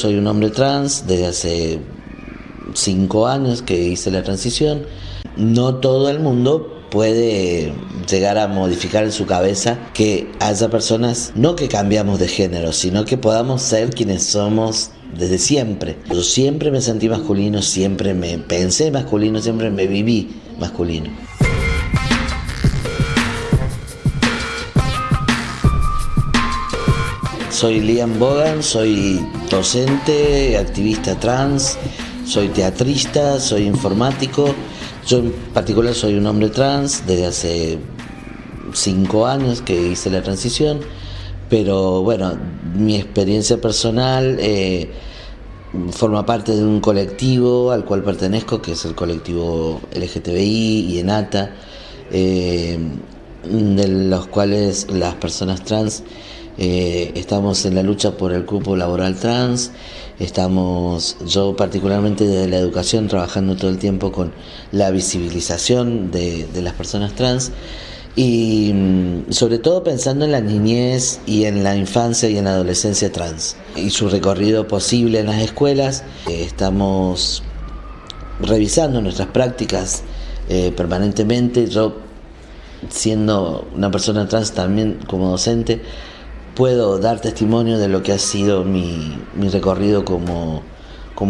Soy un hombre trans desde hace cinco años que hice la transición. No todo el mundo puede llegar a modificar en su cabeza que haya personas, no que cambiamos de género, sino que podamos ser quienes somos desde siempre. Yo siempre me sentí masculino, siempre me pensé masculino, siempre me viví masculino. Soy Liam Bogan, soy docente, activista trans, soy teatrista, soy informático. Yo en particular soy un hombre trans desde hace cinco años que hice la transición, pero bueno, mi experiencia personal eh, forma parte de un colectivo al cual pertenezco, que es el colectivo LGTBI y ENATA, eh, de los cuales las personas trans eh, estamos en la lucha por el cupo laboral trans, estamos, yo particularmente desde la educación, trabajando todo el tiempo con la visibilización de, las personas trans y mm, sobre todo pensando en la niñez y en la infancia y en la adolescencia trans y su recorrido posible en las escuelas. Eh, estamos revisando nuestras prácticas eh, permanentemente. Yo, siendo una persona trans también como docente, puedo dar testimonio de lo que ha sido mi, recorrido como,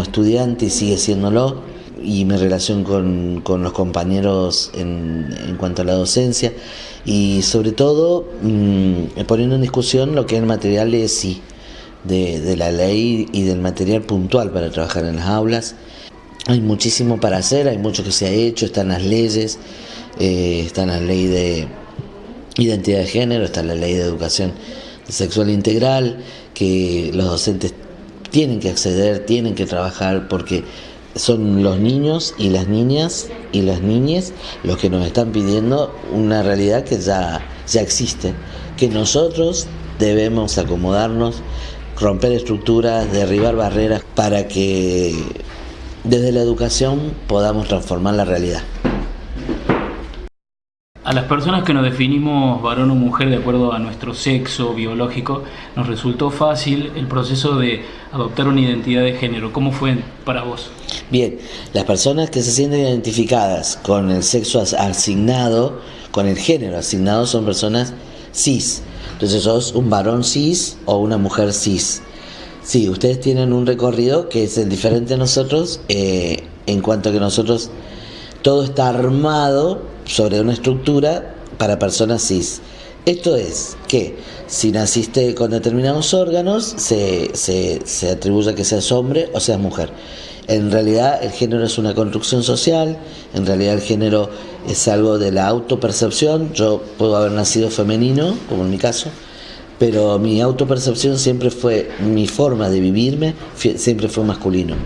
estudiante y sigue siéndolo, y mi relación con, los compañeros en, cuanto a la docencia, y sobre todo mm, poniendo en discusión lo que es el material de sí, de, la ley y del material puntual para trabajar en las aulas. Hay muchísimo para hacer, hay mucho que se ha hecho, están las leyes, eh, la ley de identidad de género, está la ley de educación sexual integral, que los docentes tienen que acceder, tienen que trabajar porque son los niños y las niñas y las niñas los que nos están pidiendo una realidad que ya, ya existe, que nosotros debemos acomodarnos, romper estructuras, derribar barreras para que desde la educación podamos transformar la realidad. A las personas que nos definimos varón o mujer de acuerdo a nuestro sexo biológico, nos resultó fácil el proceso de adoptar una identidad de género. ¿Cómo fue para vos? Bien, las personas que se sienten identificadas con el sexo asignado, con el género asignado, son personas cis. Entonces sos un varón cis o una mujer cis. Sí, ustedes tienen un recorrido que es diferente a nosotros eh, en cuanto a que nosotros todo está armado sobre una estructura para personas cis. Esto es que si naciste con determinados órganos, se, se, se atribuye a que seas hombre o seas mujer. En realidad el género es una construcción social, en realidad el género es algo de la autopercepción. Yo puedo haber nacido femenino, como en mi caso, pero mi autopercepción siempre fue, mi forma de vivirme siempre fue masculino.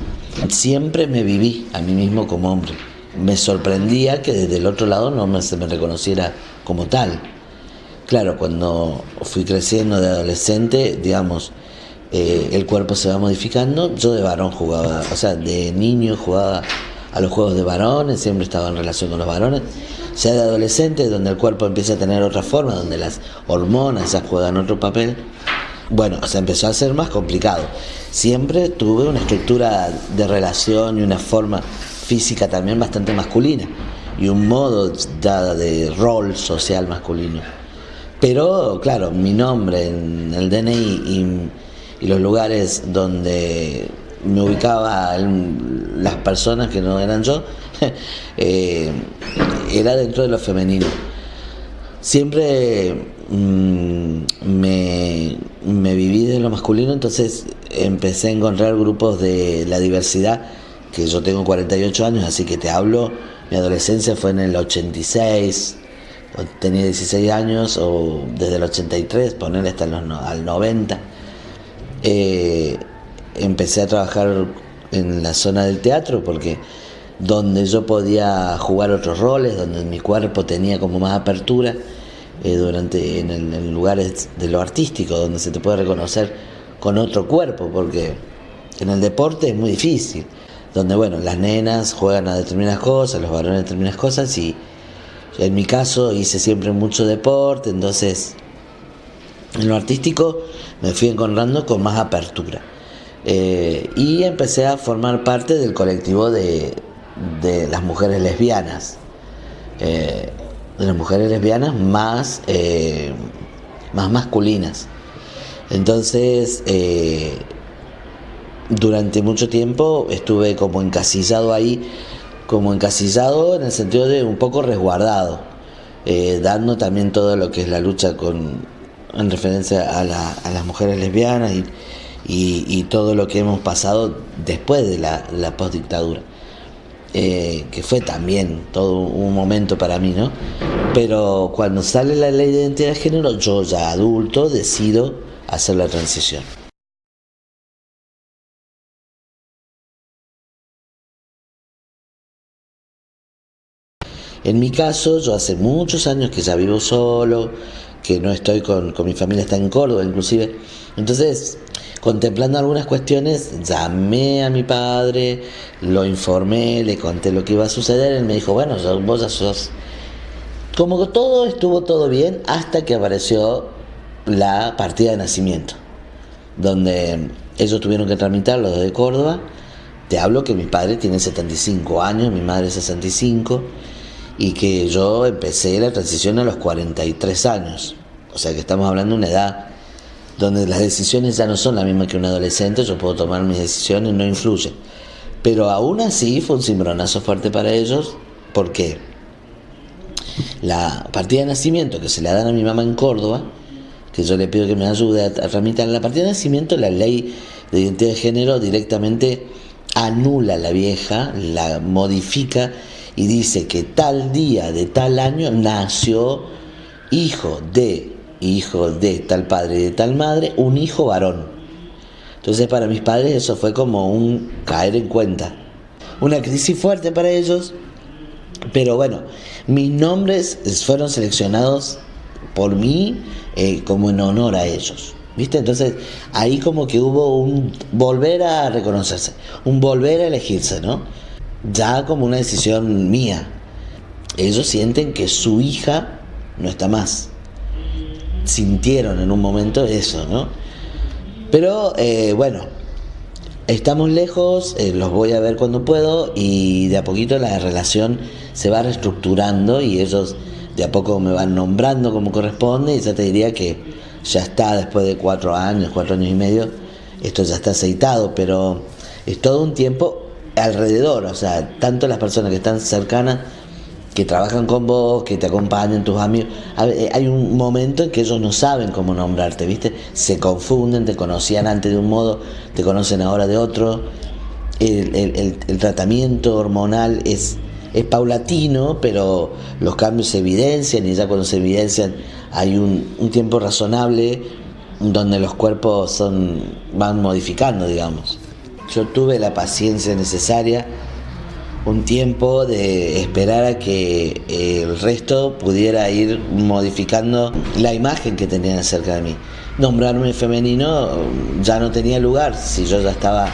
Siempre me viví a mí mismo como hombre me sorprendía que desde el otro lado no se me reconociera como tal. Claro, cuando fui creciendo de adolescente, digamos, eh, el cuerpo se va modificando. Yo de varón jugaba, o sea, de niño jugaba a los juegos de varones, siempre estaba en relación con los varones. sea, de adolescente, donde el cuerpo empieza a tener otra forma, donde las hormonas ya juegan otro papel, bueno, se empezó a hacer más complicado. Siempre tuve una estructura de relación y una forma física también bastante masculina y un modo de rol social masculino. Pero claro, mi nombre en el DNI y, los lugares donde me ubicaba las personas que no eran yo, eh, era dentro de lo femenino. Siempre mm, me, me viví de lo masculino, entonces empecé a encontrar grupos de la diversidad que yo tengo 48 años, así que te hablo, mi adolescencia fue en el 86, tenía 16 años, o desde el 83, ponerle hasta los, al 90. Eh, empecé a trabajar en la zona del teatro porque donde yo podía jugar otros roles, donde mi cuerpo tenía como más apertura, eh, durante en, en, lugares de lo artístico, donde se te puede reconocer con otro cuerpo, porque en el deporte es muy difícil donde bueno, las nenas juegan a determinadas cosas, los varones a determinadas cosas y en mi caso hice siempre mucho deporte, entonces en lo artístico me fui encontrando con más apertura. Eh, y empecé a formar parte del colectivo de, de las mujeres lesbianas. Eh, de las mujeres lesbianas más, eh, más masculinas. Entonces, durante mucho tiempo estuve como encasillado ahí, como encasillado en el sentido de un poco resguardado, dando también todo lo que es la lucha con, en referencia a, las mujeres lesbianas y, y, todo lo que hemos pasado después de la, la postdictadura. Eh, que fue también todo un momento para mí, ¿no? Pero cuando sale la ley de identidad de género, yo ya adulto decido hacer la transición. En mi caso, yo hace muchos años que ya vivo solo, que no estoy con, con mi familia, está en Córdoba inclusive. Entonces, contemplando algunas cuestiones, llamé a mi padre, lo informé, le conté lo que iba a suceder, él me dijo, bueno, vos ya sos... Como todo estuvo todo bien hasta que apareció la partida de nacimiento, donde ellos tuvieron que tramitar lo de Córdoba. Te hablo que mi padre tiene 75 años, mi madre 65, y que yo empecé la transición a los 43 años. O sea que estamos hablando de una edad donde las decisiones ya no son las mismas que un adolescente, yo puedo tomar mis decisiones, no influye. Pero aún así fue un cimbronazo fuerte para ellos, porque la partida de nacimiento que se le dan a mi mamá en Córdoba, que yo le pido que me ayude a, tramitar la partida de nacimiento, la ley de identidad de género directamente anula la vieja, la modifica y dice que tal día de tal año nació hijo de hijo de tal padre y de tal madre, un hijo varón. Entonces para mis padres eso fue como un caer en cuenta. Una crisis fuerte para ellos, pero bueno, mis nombres fueron seleccionados por mí eh, como en honor a ellos. ¿Viste? Entonces ahí como que hubo un volver a reconocerse, un volver a elegirse, ¿no? Ya como una decisión mía. Ellos sienten que su hija no está más sintieron en un momento eso, ¿no? Pero eh, bueno, estamos lejos, eh, los voy a ver cuando puedo y de a poquito la relación se va reestructurando y ellos de a poco me van nombrando como corresponde y ya te diría que ya está después de cuatro años, cuatro años y medio, esto ya está aceitado, pero es todo un tiempo alrededor, o sea, tanto las personas que están cercanas que trabajan con vos, que te acompañan, tus amigos. Eh, hay un momento en que ellos no saben cómo nombrarte, ¿viste? Se confunden, te conocían antes de un modo, te conocen ahora de otro. El, tratamiento hormonal es, es paulatino, pero los cambios se evidencian y ya cuando se evidencian hay un, un tiempo razonable donde los cuerpos son, van modificando, digamos. Yo tuve la paciencia necesaria un tiempo de esperar a que el resto pudiera ir modificando la imagen que tenían acerca de mí. Nombrarme femenino ya no tenía lugar, si yo ya estaba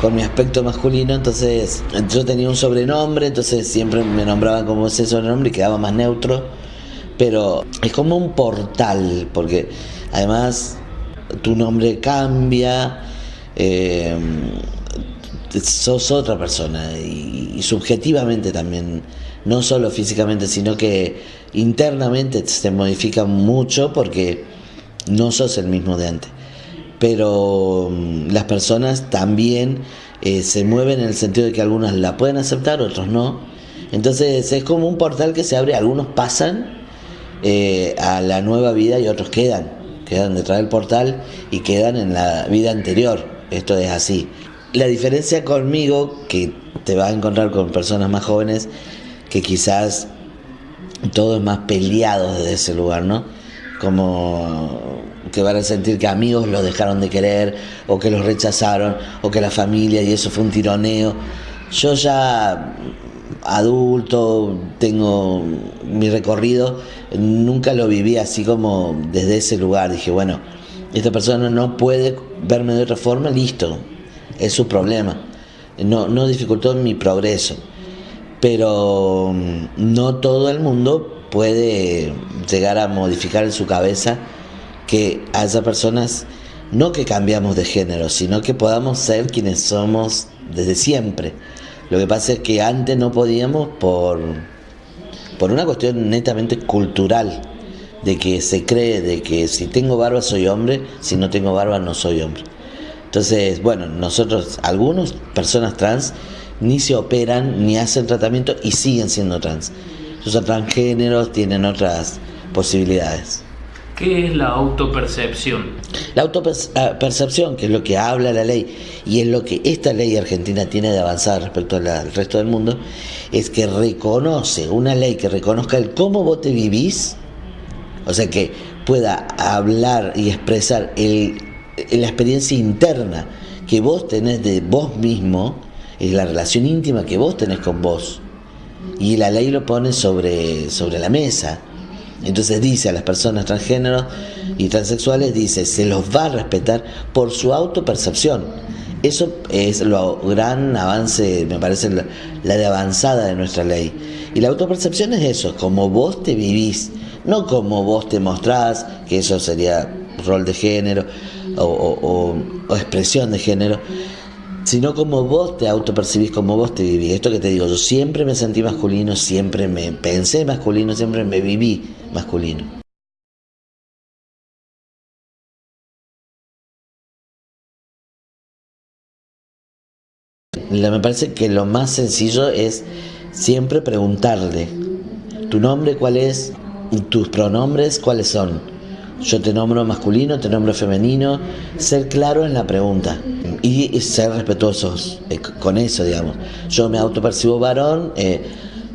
con mi aspecto masculino, entonces yo tenía un sobrenombre, entonces siempre me nombraban como ese sobrenombre y quedaba más neutro, pero es como un portal, porque además tu nombre cambia. Eh, sos otra persona y, subjetivamente también, no solo físicamente, sino que internamente se modifica mucho porque no sos el mismo de antes. Pero mm, las personas también eh, se mueven en el sentido de que algunas la pueden aceptar, otros no. Entonces es como un portal que se abre, algunos pasan eh, a la nueva vida y otros quedan, quedan detrás del portal y quedan en la vida anterior. Esto es así. La diferencia conmigo, que te vas a encontrar con personas más jóvenes, que quizás todo es más peleado desde ese lugar, ¿no? Como que van a sentir que amigos los dejaron de querer, o que los rechazaron, o que la familia, y eso fue un tironeo. Yo ya adulto, tengo mi recorrido, nunca lo viví así como desde ese lugar. Dije, bueno, esta persona no puede verme de otra forma, listo, es su problema. No, no dificultó mi progreso. Pero mm, no todo el mundo puede llegar a modificar en su cabeza que haya personas no que cambiamos de género, sino que podamos ser quienes somos desde siempre. Lo que pasa es que antes no podíamos por, por una cuestión netamente cultural, de que se cree de que si tengo barba soy hombre, si no tengo barba no soy hombre. Entonces, bueno, nosotros, algunos personas trans, ni se operan, ni hacen tratamiento y siguen siendo trans. Son transgéneros, tienen otras posibilidades. ¿Qué es la autopercepción? La autopercepción, que es lo que habla la ley y es lo que esta ley argentina tiene de avanzar respecto al resto del mundo, es que reconoce, una ley que reconozca el cómo vos te vivís, o sea que pueda hablar y expresar el, la experiencia interna que vos tenés de vos mismo, es la relación íntima que vos tenés con vos. Y la ley lo pone sobre, sobre la mesa. Entonces dice a las personas transgéneros y transexuales, dice, se los va a respetar por su autopercepción. Eso es lo gran avance, me parece, la, de avanzada de nuestra ley. Y la autopercepción es eso, como vos te vivís, no como vos te mostrás, que eso sería rol de género o, expresión de género, sino como vos te autopercibís, como vos te vivís. Esto que te digo, yo siempre me sentí masculino, siempre me pensé masculino, siempre me viví masculino. Me parece que lo más sencillo es siempre preguntarle, ¿tu nombre cuál es? ¿Tus pronombres cuáles son? Yo te nombro masculino, te nombro femenino, ser claro en la pregunta y ser respetuosos eh, con eso, digamos. Yo me autopercibo varón, eh,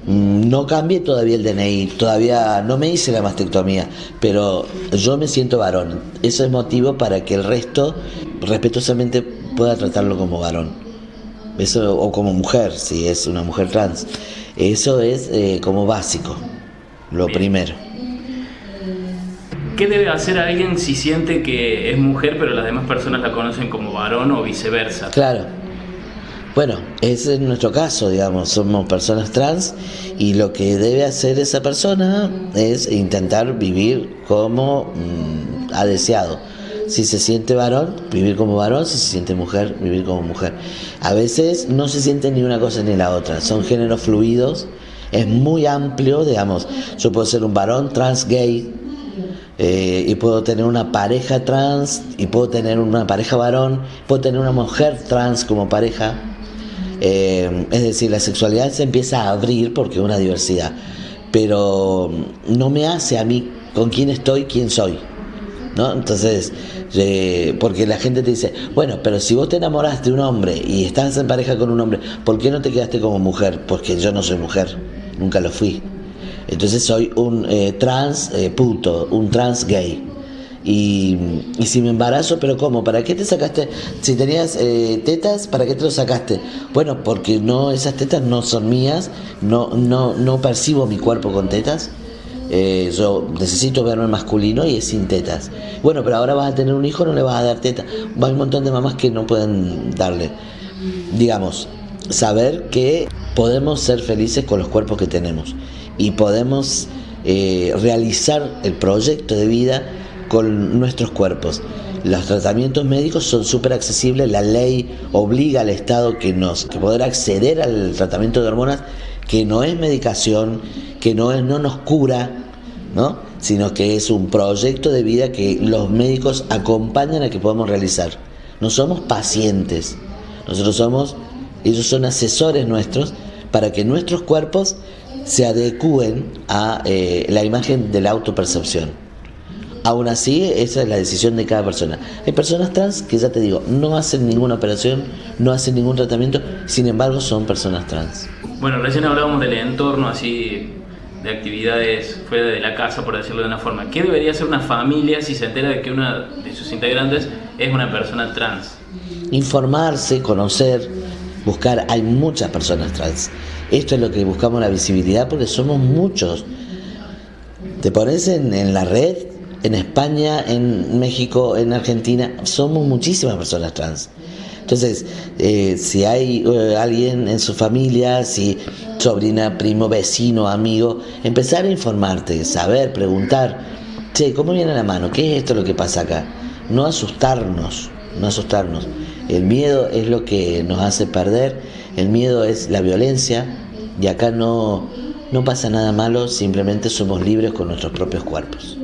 mm, no cambié todavía el DNI, todavía no me hice la mastectomía, pero yo me siento varón. Eso es motivo para que el resto respetuosamente pueda tratarlo como varón. Eso, o como mujer, si es una mujer trans. Eso es eh, como básico, lo primero. ¿Qué debe hacer alguien si siente que es mujer pero las demás personas la conocen como varón o viceversa? Claro. Bueno, ese es nuestro caso, digamos, somos personas trans y lo que debe hacer esa persona es intentar vivir como mm, ha deseado. Si se siente varón, vivir como varón, si se siente mujer, vivir como mujer. A veces no se siente ni una cosa ni la otra, son géneros fluidos, es muy amplio, digamos, yo puedo ser un varón trans gay, eh, y puedo tener una pareja trans y puedo tener una pareja varón, puedo tener una mujer trans como pareja. Eh, es decir, la sexualidad se empieza a abrir porque es una diversidad, pero no me hace a mí con quién estoy, quién soy. ¿no? Entonces, eh, porque la gente te dice, bueno, pero si vos te enamoraste de un hombre y estás en pareja con un hombre, ¿por qué no te quedaste como mujer? Porque yo no soy mujer, nunca lo fui. Entonces soy un eh, trans eh, puto, un trans gay. Y, si me embarazo, pero ¿cómo? ¿Para qué te sacaste? Si tenías eh, tetas, ¿para qué te lo sacaste? Bueno, porque no esas tetas no son mías, no, no, no percibo mi cuerpo con tetas. yo necesito verme masculino y es sin tetas. Bueno, pero ahora vas a tener un hijo, no le vas a dar tetas. Hay un montón de mamás que no pueden darle. Digamos, saber que podemos ser felices con los cuerpos que tenemos y podemos eh, realizar el proyecto de vida con nuestros cuerpos. Los tratamientos médicos son súper accesibles, la ley obliga al Estado que nos que poder acceder al tratamiento de hormonas que no es medicación, que no, es, no nos cura, ¿no? sino que es un proyecto de vida que los médicos acompañan a que podamos realizar. No somos pacientes, nosotros somos, ellos son asesores nuestros para que nuestros cuerpos se adecúen a eh, la imagen de la autopercepción. Aún así, esa es la decisión de cada persona. Hay personas trans que ya te digo, no hacen ninguna operación, no hacen ningún tratamiento, sin embargo son personas trans. Bueno, recién hablábamos del entorno así de actividades fuera de la casa, por decirlo de una forma. ¿Qué debería hacer una familia si se entera de que una de sus integrantes es una persona trans? Informarse, conocer, buscar. Hay muchas personas trans. Esto es lo que buscamos la visibilidad porque somos muchos. Te pones en, la red, en España, en México, en Argentina, somos muchísimas personas trans. Entonces, eh, si hay eh, alguien en su familia, si sobrina, primo, vecino, amigo, empezar a informarte, saber, preguntar, che, ¿cómo viene la mano? ¿Qué es esto lo que pasa acá? no asustarnos, no asustarnos. El miedo es lo que nos hace perder, el miedo es la violencia y acá no, no pasa nada malo, simplemente somos libres con nuestros propios cuerpos.